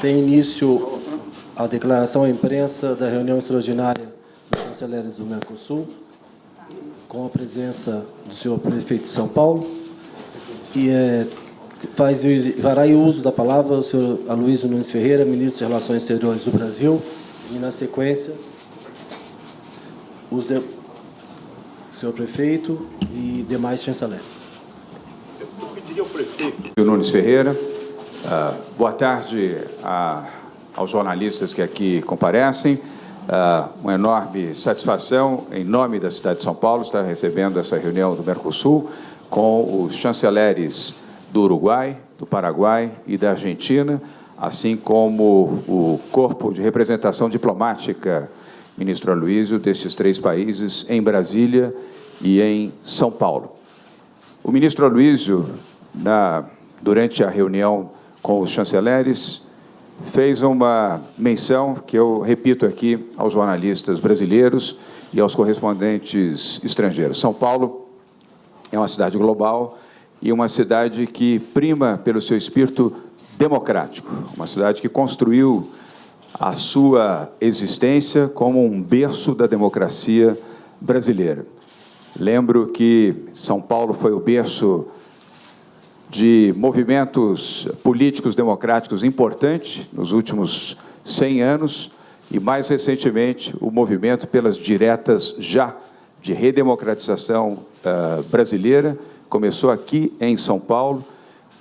Tem início a declaração à imprensa da reunião extraordinária dos chanceleres do Mercosul, com a presença do senhor prefeito de São Paulo. E é, faz, fará uso da palavra o senhor Aloysio Nunes Ferreira, ministro de Relações Exteriores do Brasil, e, na sequência, os de, o senhor prefeito e demais chanceleres. Eu pediria ao prefeito. Nunes Ferreira. Uh, boa tarde a, aos jornalistas que aqui comparecem. Uh, uma enorme satisfação, em nome da cidade de São Paulo, estar recebendo essa reunião do Mercosul com os chanceleres do Uruguai, do Paraguai e da Argentina, assim como o corpo de representação diplomática, ministro Aloysio, destes três países, em Brasília e em São Paulo. O ministro Aloysio, na, durante a reunião com os chanceleres, fez uma menção que eu repito aqui aos jornalistas brasileiros e aos correspondentes estrangeiros. São Paulo é uma cidade global e uma cidade que prima pelo seu espírito democrático, uma cidade que construiu a sua existência como um berço da democracia brasileira. Lembro que São Paulo foi o berço de movimentos políticos democráticos importantes nos últimos 100 anos e, mais recentemente, o movimento pelas diretas já de redemocratização uh, brasileira. Começou aqui em São Paulo,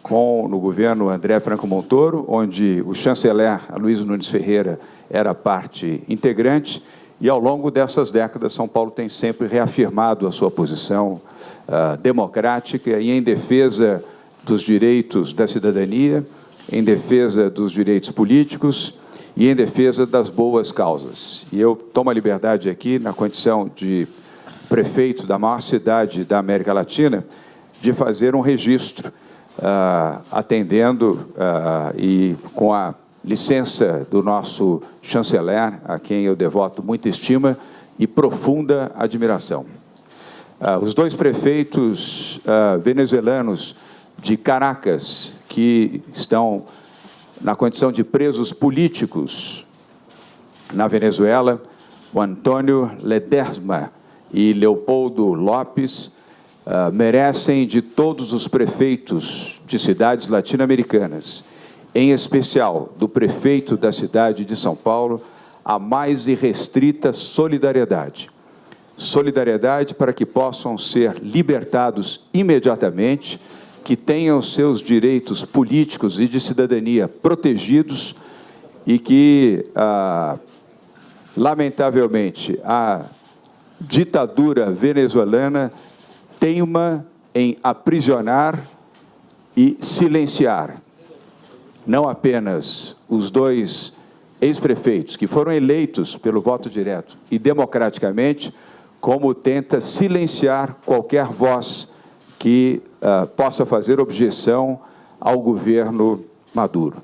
com no governo André Franco Montoro, onde o chanceler Luiz Nunes Ferreira era parte integrante, e ao longo dessas décadas São Paulo tem sempre reafirmado a sua posição uh, democrática e em defesa dos direitos da cidadania, em defesa dos direitos políticos e em defesa das boas causas. E eu tomo a liberdade aqui, na condição de prefeito da maior cidade da América Latina, de fazer um registro, uh, atendendo uh, e com a licença do nosso chanceler, a quem eu devoto muita estima e profunda admiração. Uh, os dois prefeitos venezuelanos de Caracas, que estão na condição de presos políticos na Venezuela, o Antônio Ledesma e Leopoldo Lopes, uh, merecem de todos os prefeitos de cidades latino-americanas, em especial do prefeito da cidade de São Paulo, a mais irrestrita solidariedade. Solidariedade para que possam ser libertados imediatamente que tenham seus direitos políticos e de cidadania protegidos e que, ah, lamentavelmente, a ditadura venezuelana teima em aprisionar e silenciar não apenas os dois ex-prefeitos que foram eleitos pelo voto direto e democraticamente, como tenta silenciar qualquer voz que uh, possa fazer objeção ao governo Maduro.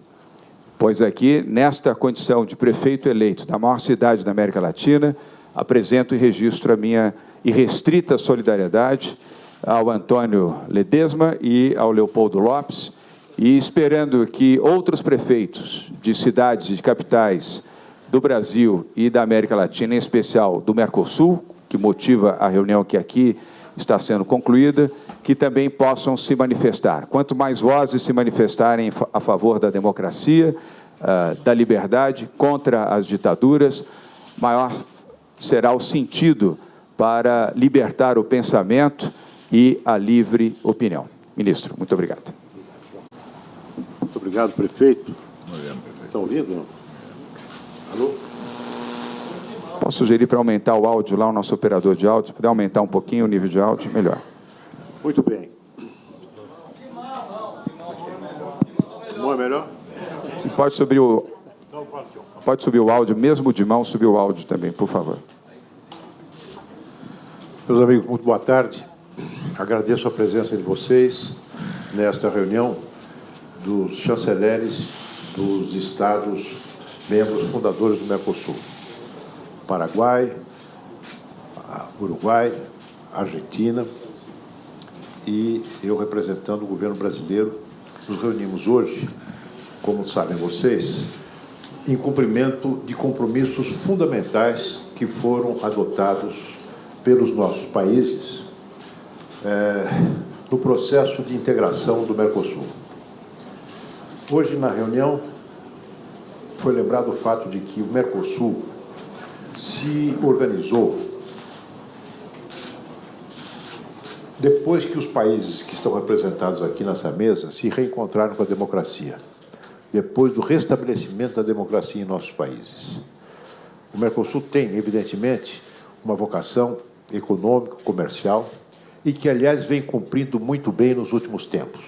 Pois aqui, nesta condição de prefeito eleito da maior cidade da América Latina, apresento e registro a minha irrestrita solidariedade ao Antônio Ledesma e ao Leopoldo Lopes, e esperando que outros prefeitos de cidades e de capitais do Brasil e da América Latina, em especial do Mercosul, que motiva a reunião que aqui está sendo concluída, que também possam se manifestar. Quanto mais vozes se manifestarem a favor da democracia, uh, da liberdade, contra as ditaduras, maior será o sentido para libertar o pensamento e a livre opinião. Ministro, muito obrigado. Muito obrigado, prefeito. Estão ouvindo? Alô? Posso sugerir para aumentar o áudio lá, o nosso operador de áudio, se puder aumentar um pouquinho o nível de áudio, melhor. Muito bem. Não é melhor? Pode subir o. Pode subir o áudio, mesmo de mão, subir o áudio também, por favor. Meus amigos, muito boa tarde. Agradeço a presença de vocês nesta reunião dos chanceleres dos estados membros fundadores do Mercosul. Paraguai, Uruguai, Argentina, e eu representando o governo brasileiro. Nos reunimos hoje, como sabem vocês, em cumprimento de compromissos fundamentais que foram adotados pelos nossos países é, no processo de integração do Mercosul. Hoje, na reunião, foi lembrado o fato de que o Mercosul se organizou depois que os países que estão representados aqui nessa mesa se reencontraram com a democracia, depois do restabelecimento da democracia em nossos países. O Mercosul tem, evidentemente, uma vocação econômica, comercial, e que, aliás, vem cumprindo muito bem nos últimos tempos.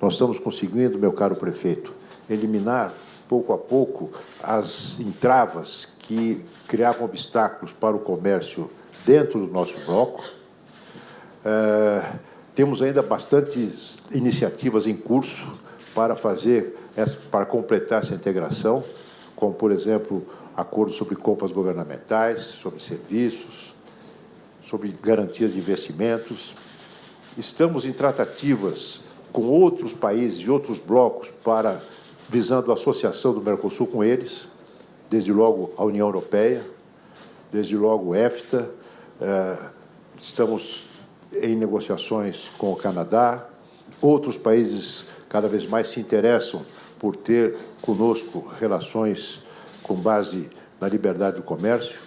Nós estamos conseguindo, meu caro prefeito, eliminar pouco a pouco as entravas que criavam obstáculos para o comércio dentro do nosso bloco. É, temos ainda bastantes iniciativas em curso para fazer, para completar essa integração, como, por exemplo, acordos sobre compras governamentais, sobre serviços, sobre garantias de investimentos. Estamos em tratativas com outros países e outros blocos para visando a associação do Mercosul com eles, desde logo a União Europeia, desde logo o EFTA, eh, estamos em negociações com o Canadá, outros países cada vez mais se interessam por ter conosco relações com base na liberdade do comércio.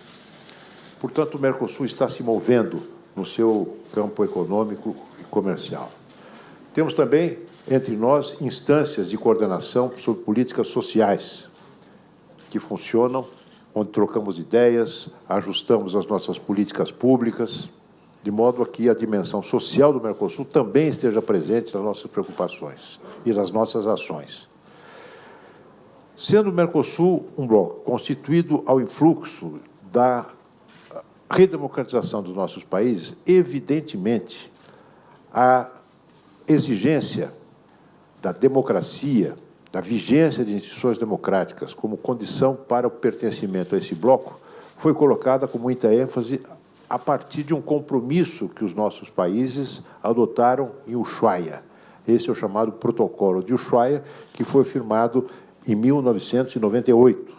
Portanto, o Mercosul está se movendo no seu campo econômico e comercial. Temos também entre nós instâncias de coordenação sobre políticas sociais que funcionam, onde trocamos ideias, ajustamos as nossas políticas públicas, de modo a que a dimensão social do Mercosul também esteja presente nas nossas preocupações e nas nossas ações. Sendo o Mercosul um bloco constituído ao influxo da redemocratização dos nossos países, evidentemente, a exigência da democracia, da vigência de instituições democráticas como condição para o pertencimento a esse bloco, foi colocada com muita ênfase a partir de um compromisso que os nossos países adotaram em Ushuaia. Esse é o chamado Protocolo de Ushuaia, que foi firmado em 1998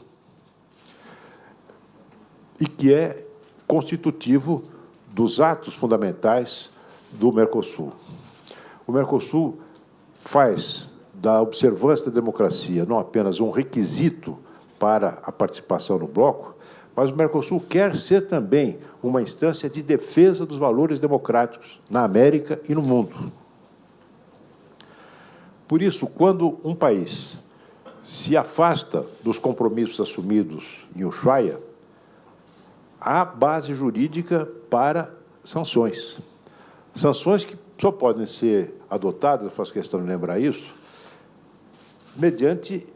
e que é constitutivo dos atos fundamentais do Mercosul. O Mercosul faz da observância da democracia não apenas um requisito para a participação no bloco, mas o Mercosul quer ser também uma instância de defesa dos valores democráticos na América e no mundo. Por isso, quando um país se afasta dos compromissos assumidos em Ushuaia, há base jurídica para sanções. Sanções que só podem ser adotadas, eu faço questão de lembrar isso, mediante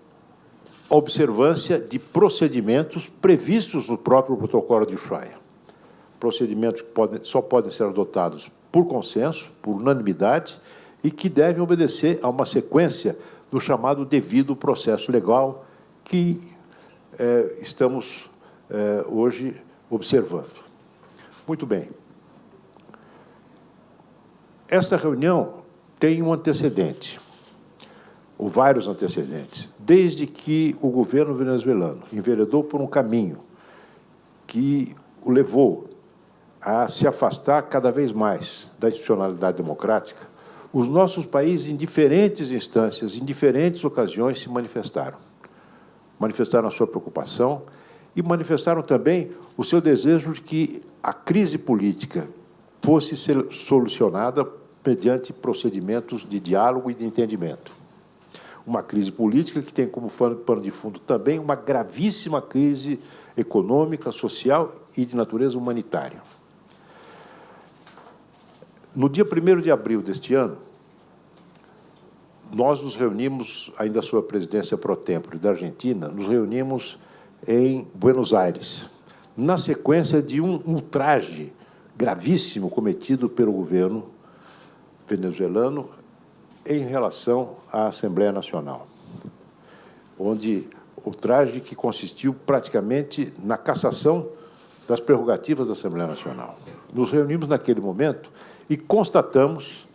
observância de procedimentos previstos no próprio protocolo de Ushuaia. Procedimentos que podem, só podem ser adotados por consenso, por unanimidade, e que devem obedecer a uma sequência do chamado devido processo legal que é, estamos é, hoje observando. Muito bem. Esta reunião tem um antecedente, ou vários antecedentes, desde que o governo venezuelano enveredou por um caminho que o levou a se afastar cada vez mais da institucionalidade democrática, os nossos países, em diferentes instâncias, em diferentes ocasiões, se manifestaram. Manifestaram a sua preocupação e manifestaram também o seu desejo de que a crise política fosse solucionada mediante procedimentos de diálogo e de entendimento. Uma crise política que tem como pano de fundo também uma gravíssima crise econômica, social e de natureza humanitária. No dia 1 de abril deste ano, nós nos reunimos, ainda sob a presidência pro tempore da Argentina, nos reunimos em Buenos Aires, na sequência de um ultraje gravíssimo cometido pelo governo venezuelano em relação à Assembleia Nacional, onde o traje que consistiu praticamente na cassação das prerrogativas da Assembleia Nacional. Nos reunimos naquele momento e constatamos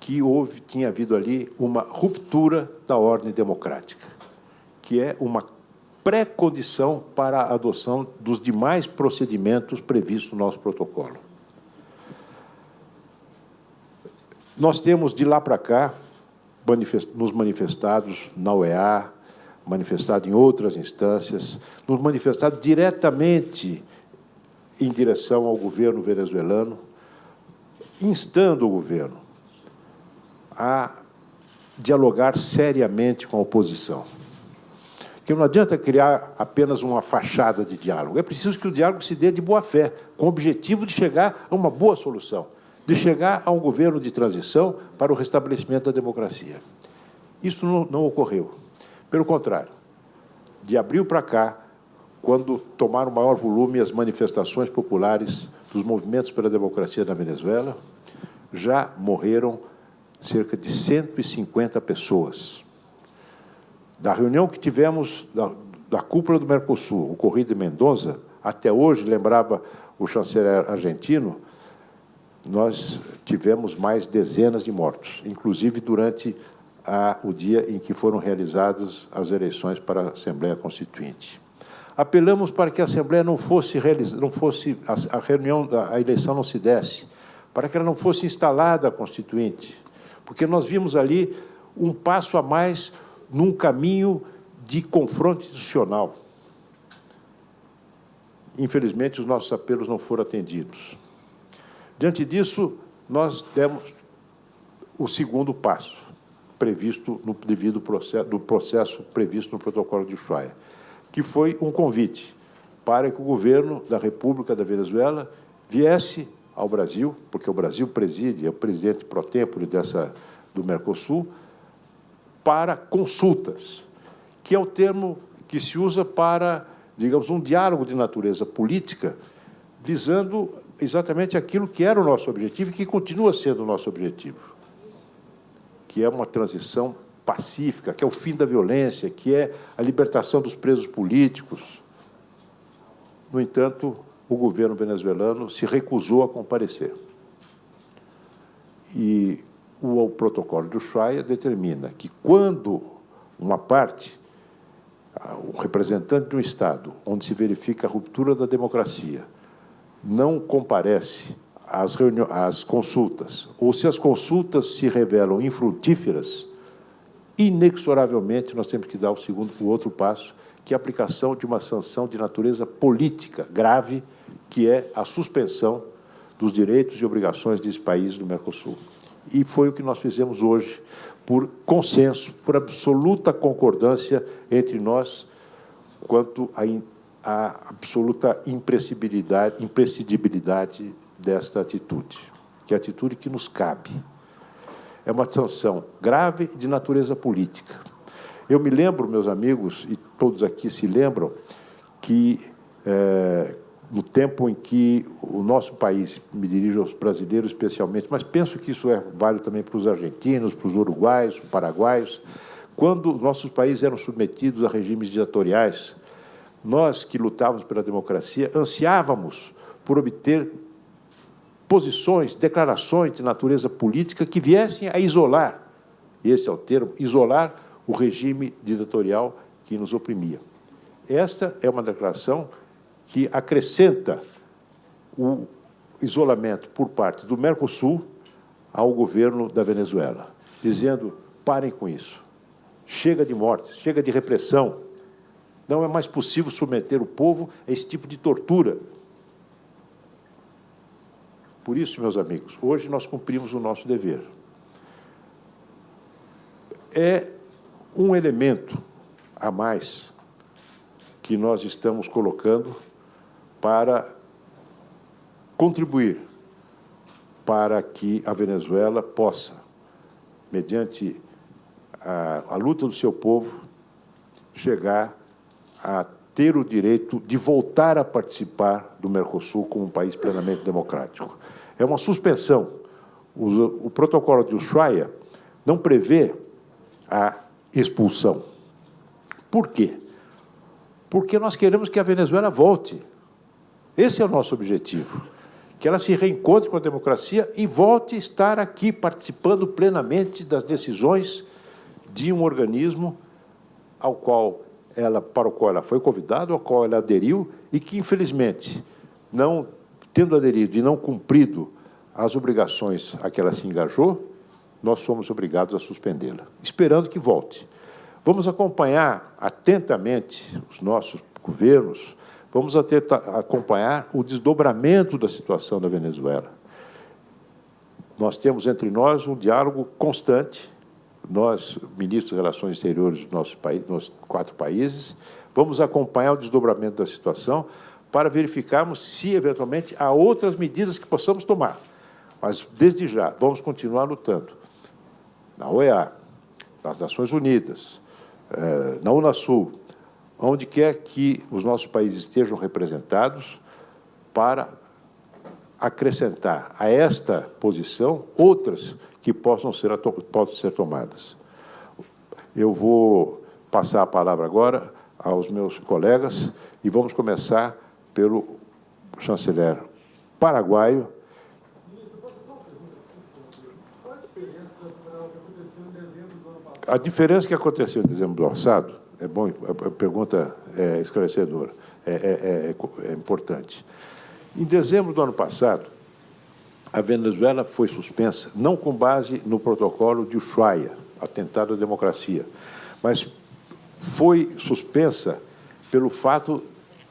que houve, tinha havido ali uma ruptura da ordem democrática, que é uma pré-condição para a adoção dos demais procedimentos previstos no nosso protocolo. Nós temos, de lá para cá, nos manifestados na OEA, manifestado em outras instâncias, nos manifestado diretamente em direção ao governo venezuelano, instando o governo a dialogar seriamente com a oposição. Que não adianta criar apenas uma fachada de diálogo, é preciso que o diálogo se dê de boa fé, com o objetivo de chegar a uma boa solução, de chegar a um governo de transição para o restabelecimento da democracia. Isso não, não ocorreu. Pelo contrário, de abril para cá, quando tomaram maior volume as manifestações populares dos movimentos pela democracia na Venezuela, já morreram cerca de 150 pessoas. Da reunião que tivemos da, da cúpula do Mercosul, ocorrida em Mendoza, até hoje, lembrava o chanceler argentino, nós tivemos mais dezenas de mortos, inclusive durante a, o dia em que foram realizadas as eleições para a Assembleia Constituinte. Apelamos para que a Assembleia não fosse, não fosse a, a reunião, a eleição não se desse, para que ela não fosse instalada a Constituinte, porque nós vimos ali um passo a mais num caminho de confronto institucional. Infelizmente, os nossos apelos não foram atendidos. Diante disso, nós demos o segundo passo, previsto no devido processo, do processo previsto no protocolo de Ushuaia, que foi um convite para que o governo da República da Venezuela viesse ao Brasil, porque o Brasil preside, é o presidente pro tempore dessa do Mercosul, para consultas, que é o termo que se usa para, digamos, um diálogo de natureza política, visando exatamente aquilo que era o nosso objetivo e que continua sendo o nosso objetivo que é uma transição pacífica, que é o fim da violência, que é a libertação dos presos políticos. No entanto, o governo venezuelano se recusou a comparecer. E o protocolo de Ushuaia determina que quando uma parte, o representante de um Estado, onde se verifica a ruptura da democracia, não comparece as, as consultas, ou se as consultas se revelam infrutíferas, inexoravelmente nós temos que dar o segundo, o outro passo, que é a aplicação de uma sanção de natureza política grave, que é a suspensão dos direitos e obrigações desse país do Mercosul. E foi o que nós fizemos hoje, por consenso, por absoluta concordância entre nós quanto à absoluta imprescindibilidade, desta atitude, que é a atitude que nos cabe. É uma sanção grave de natureza política. Eu me lembro, meus amigos, e todos aqui se lembram, que é, no tempo em que o nosso país, me dirijo aos brasileiros especialmente, mas penso que isso é válido também para os argentinos, para os uruguaios, paraguaios, quando nossos países eram submetidos a regimes ditatoriais, nós que lutávamos pela democracia ansiávamos por obter posições, declarações de natureza política que viessem a isolar, esse é o termo, isolar o regime ditatorial que nos oprimia. Esta é uma declaração que acrescenta o isolamento por parte do Mercosul ao governo da Venezuela, dizendo, parem com isso, chega de morte, chega de repressão, não é mais possível submeter o povo a esse tipo de tortura por isso, meus amigos, hoje nós cumprimos o nosso dever. É um elemento a mais que nós estamos colocando para contribuir para que a Venezuela possa, mediante a, a, luta do seu povo, chegar a ter o direito de voltar a participar do Mercosul como um país plenamente democrático. É uma suspensão. O, o protocolo de Ushuaia não prevê a expulsão. Por quê? Porque nós queremos que a Venezuela volte. Esse é o nosso objetivo. Que ela se reencontre com a democracia e volte a estar aqui participando plenamente das decisões de um organismo ao qual ela, para o qual ela foi convidada, ao qual ela aderiu, e que, infelizmente, não tendo aderido e não cumprido as obrigações a que ela se engajou, nós somos obrigados a suspendê-la, esperando que volte. Vamos acompanhar atentamente os nossos governos, vamos acompanhar o desdobramento da situação da Venezuela. Nós temos entre nós um diálogo constante, nós, ministros de Relações Exteriores dos nossos quatro países, vamos acompanhar o desdobramento da situação para verificarmos se, eventualmente, há outras medidas que possamos tomar. Mas, desde já, vamos continuar lutando na OEA, nas Nações Unidas, eh, na Unasul, onde quer que os nossos países estejam representados, para acrescentar a esta posição outras que possam ser, possam ser tomadas. Eu vou passar a palavra agora aos meus colegas e vamos começar pelo chanceler paraguaio. A diferença que aconteceu em dezembro do passado, é bom, a pergunta é esclarecedora, é, é, é, é importante. Em dezembro do ano passado, a Venezuela foi suspensa, não com base no protocolo de Ushuaia, atentado à democracia, mas foi suspensa pelo fato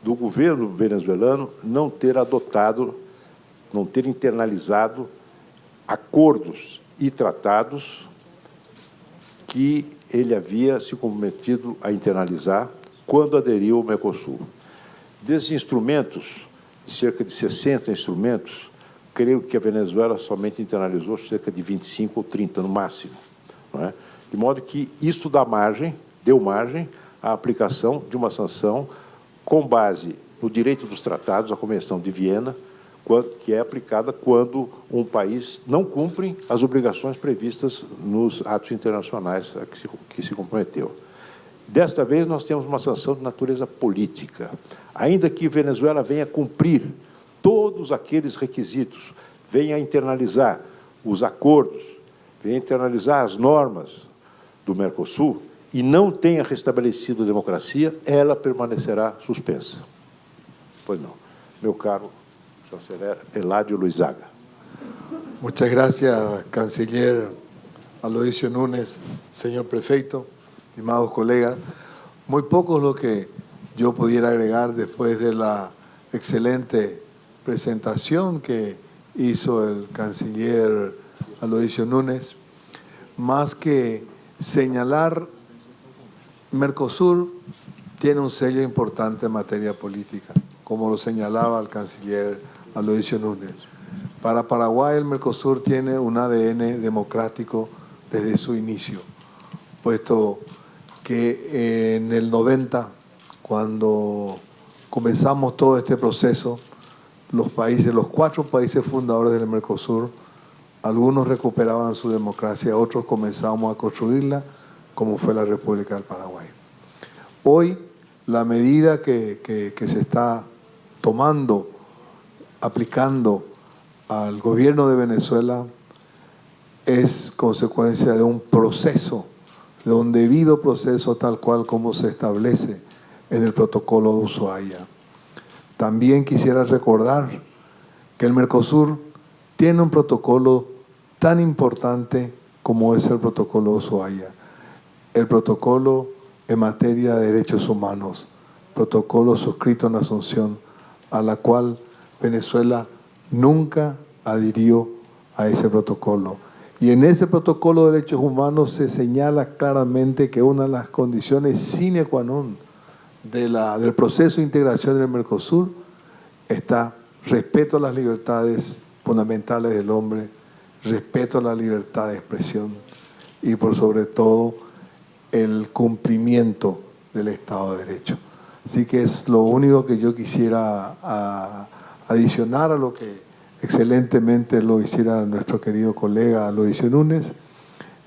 do governo venezuelano não ter adotado, não ter internalizado acordos e tratados que ele havia se comprometido a internalizar quando aderiu ao Mercosul. Desses instrumentos, cerca de 60 instrumentos, creio que a Venezuela somente internalizou cerca de 25 ou 30 no máximo. É? De modo que isso dá margem, deu margem à aplicação de uma sanção com base no direito dos tratados, a Convenção de Viena, que é aplicada quando um país não cumpre as obrigações previstas nos atos internacionais a que se, que se comprometeu. Desta vez, nós temos uma sanção de natureza política. Ainda que Venezuela venha cumprir todos aqueles requisitos, venha internalizar os acordos, venha internalizar as normas do Mercosul e não tenha restabelecido a democracia, ela permanecerá suspensa. Pois não. Meu caro chanceler Eladio Luizaga. Muchas gracias, canciller Aloisio Núñez, señor prefeito, estimados colegas. Muy poco es lo que yo pudiera agregar después de la excelente presentación que hizo el canciller Aloisio Núñez, más que señalar Mercosur tiene un sello importante en materia política, como lo señalaba el canciller Aloisio Núñez. Para Paraguay el Mercosur tiene un ADN democrático desde su inicio, puesto que en el 90, cuando comenzamos todo este proceso, los países, los cuatro países fundadores del Mercosur, algunos recuperaban su democracia, otros comenzábamos a construirla, como fue la República del Paraguay. Hoy, la medida que, que se está tomando, aplicando al gobierno de Venezuela, es consecuencia de un proceso de un debido proceso tal cual como se establece en el protocolo de Ushuaia. También quisiera recordar que el Mercosur tiene un protocolo tan importante como es el protocolo de Ushuaia, el protocolo en materia de derechos humanos, protocolo suscrito en Asunción, a la cual Venezuela nunca adhirió a ese protocolo. Y en ese protocolo de derechos humanos se señala claramente que una de las condiciones sine qua non de la, del proceso de integración del Mercosur está respeto a las libertades fundamentales del hombre, respeto a la libertad de expresión y por sobre todo el cumplimiento del Estado de Derecho. Así que es lo único que yo quisiera adicionar a lo que excelentemente lo hiciera nuestro querido colega Loisio Núñez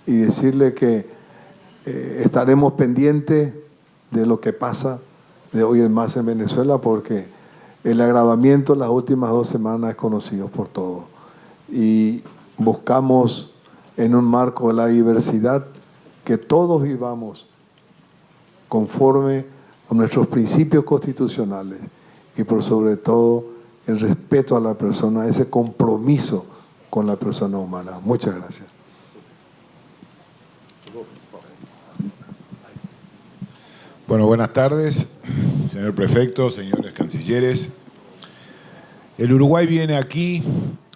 y decirle que eh, estaremos pendientes de lo que pasa de hoy en más en Venezuela porque el agravamiento en las últimas dos semanas es conocido por todos. Y buscamos en un marco de la diversidad que todos vivamos conforme a nuestros principios constitucionales y por sobre todo el respeto a la persona, ese compromiso con la persona humana. Muchas gracias. Bueno, buenas tardes, señor prefecto, señores cancilleres. El Uruguay viene aquí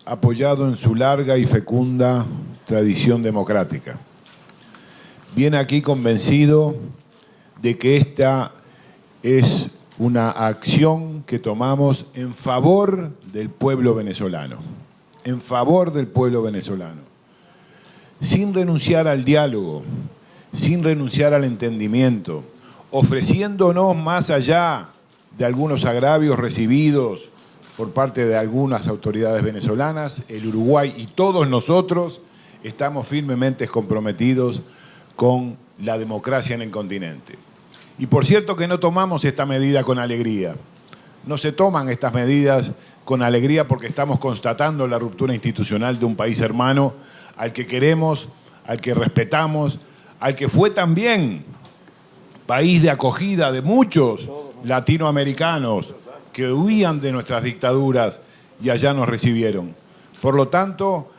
apoyado en su larga y fecunda tradición democrática. Viene aquí convencido de que esta es una acción que tomamos en favor del pueblo venezolano, en favor del pueblo venezolano, sin renunciar al diálogo, sin renunciar al entendimiento, ofreciéndonos más allá de algunos agravios recibidos por parte de algunas autoridades venezolanas, el Uruguay y todos nosotros estamos firmemente comprometidos con la democracia en el continente. Y por cierto que no tomamos esta medida con alegría. No se toman estas medidas con alegría porque estamos constatando la ruptura institucional de un país hermano al que queremos, al que respetamos, al que fue también país de acogida de muchos latinoamericanos que huían de nuestras dictaduras y allá nos recibieron. Por lo tanto,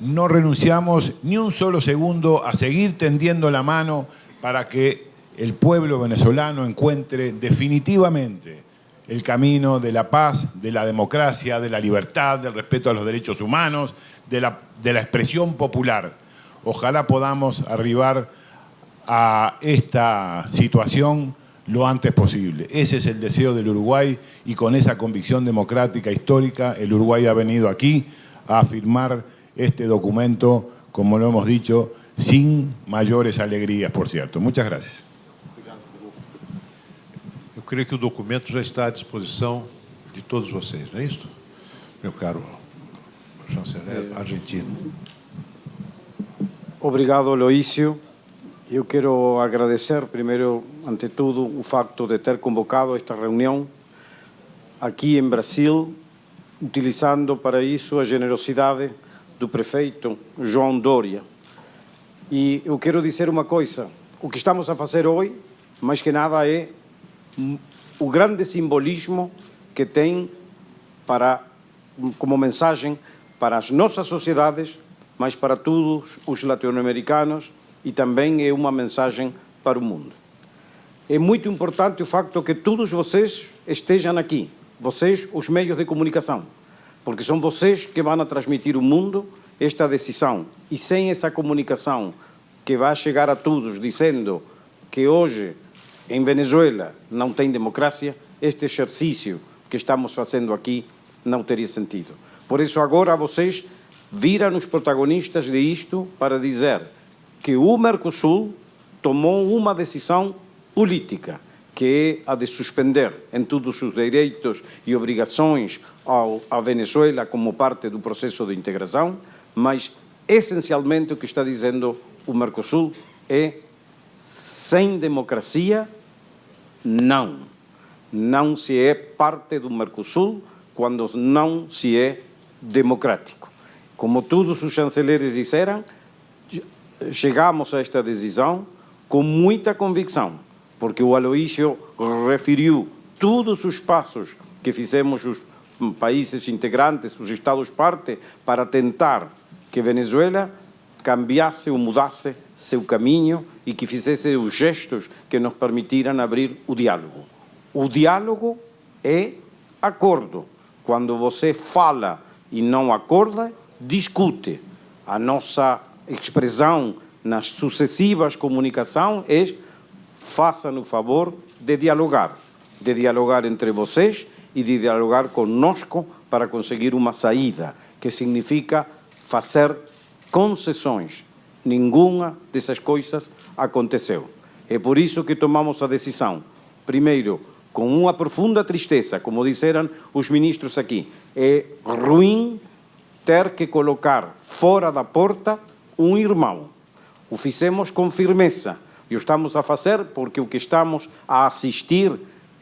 no renunciamos ni un solo segundo a seguir tendiendo la mano para que el pueblo venezolano encuentre definitivamente el camino de la paz, de la democracia, de la libertad, del respeto a los derechos humanos, de la, de la expresión popular. Ojalá podamos arribar a esta situación lo antes posible. Ese es el deseo del Uruguay y con esa convicción democrática histórica el Uruguay ha venido aquí a firmar este documento, como lo hemos dicho, sin mayores alegrías, por cierto. Muchas gracias. Creio que o documento já está à disposição de todos vocês, não é isso? Meu caro chanceler argentino. Obrigado, Aloísio. Eu quero agradecer, primeiro, ante tudo, o facto de ter convocado esta reunião aqui em Brasil, utilizando para isso a generosidade do prefeito João Dória. E eu quero dizer uma coisa, o que estamos a fazer hoje, mais que nada, é o grande simbolismo que tem para, como mensagem para as nossas sociedades, mas para todos os latino-americanos e também é uma mensagem para o mundo. É muito importante o facto que todos vocês estejam aqui, vocês, os meios de comunicação, porque são vocês que vão transmitir ao mundo esta decisão. E sem essa comunicação que vai chegar a todos dizendo que hoje em Venezuela não tem democracia, este exercício que estamos fazendo aqui não teria sentido. Por isso, agora vocês viram os protagonistas de isto para dizer que o Mercosul tomou uma decisão política, que é a de suspender em todos os direitos e obrigações ao, à Venezuela como parte do processo de integração, mas essencialmente o que está dizendo o Mercosul é sem democracia, não. Não se é parte do Mercosul quando não se é democrático. Como todos os chanceleres disseram, chegamos a esta decisão com muita convicção, porque o Aloísio referiu todos os passos que fizemos os países integrantes, os Estados parte, para tentar que Venezuela cambiasse ou mudasse seu caminho e que fizesse os gestos que nos permitiram abrir o diálogo. O diálogo é acordo. Quando você fala e não acorda, discute. A nossa expressão nas sucessivas comunicações é façam o favor de dialogar, de dialogar entre vocês e de dialogar conosco para conseguir uma saída, que significa fazer concessões. Nenhuma dessas coisas aconteceu. É por isso que tomamos a decisão, primeiro, com uma profunda tristeza, como disseram os ministros aqui, é ruim ter que colocar fora da porta um irmão. O fizemos com firmeza e o estamos a fazer porque o que estamos a assistir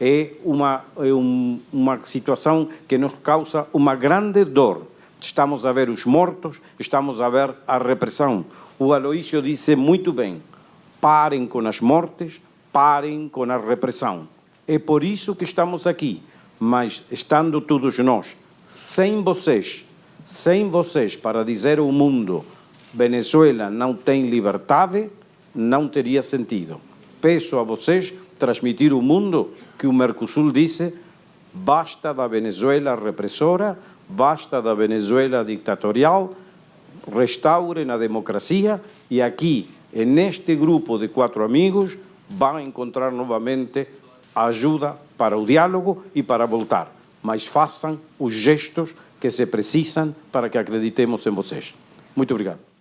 é uma, é um, uma situação que nos causa uma grande dor. Estamos a ver os mortos, estamos a ver a repressão. O Aloísio disse muito bem, parem com as mortes, parem com a repressão. É por isso que estamos aqui. Mas estando todos nós, sem vocês, sem vocês, para dizer ao mundo Venezuela não tem liberdade, não teria sentido. Peço a vocês transmitir ao mundo que o Mercosul disse basta da Venezuela repressora, basta da Venezuela dictatorial, restaurem a democracia e aqui, neste grupo de quatro amigos, vão encontrar novamente ajuda para o diálogo e para voltar. Mas façam os gestos que se precisam para que acreditemos em vocês. Muito obrigado.